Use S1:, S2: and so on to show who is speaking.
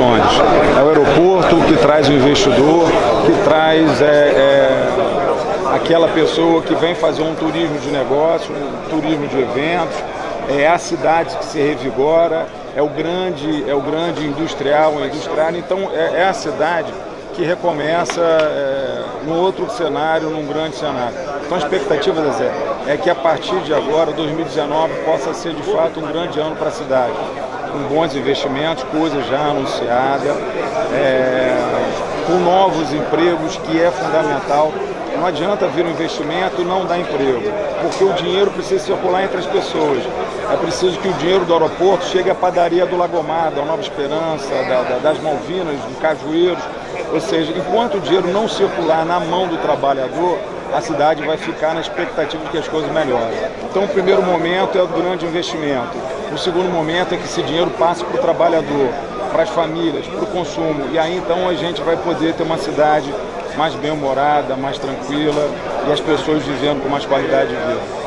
S1: condições. É o aeroporto que traz o investidor, que traz é, é, aquela pessoa que vem fazer um turismo de negócio, um turismo de eventos, é a cidade que se revigora, é o grande, é o grande industrial, o industrial, então é, é a cidade que recomeça é, num outro cenário, num grande cenário. Então a expectativa, Zé, é que a partir de agora, 2019, possa ser de fato um grande ano para a cidade, com bons investimentos, coisa já anunciada, é, com novos empregos, que é fundamental. Não adianta vir um investimento e não dar emprego, porque o dinheiro precisa circular entre as pessoas. É preciso que o dinheiro do aeroporto chegue à padaria do Lagomar, da Nova Esperança, da, da, das Malvinas, do Cajueiros. Ou seja, enquanto o dinheiro não circular na mão do trabalhador, a cidade vai ficar na expectativa de que as coisas melhorem. Então, o primeiro momento é o grande investimento. O segundo momento é que esse dinheiro passe para o trabalhador, para as famílias, para o consumo. E aí, então, a gente vai poder ter uma cidade mais bem-humorada, mais tranquila e as pessoas vivendo com mais qualidade de vida.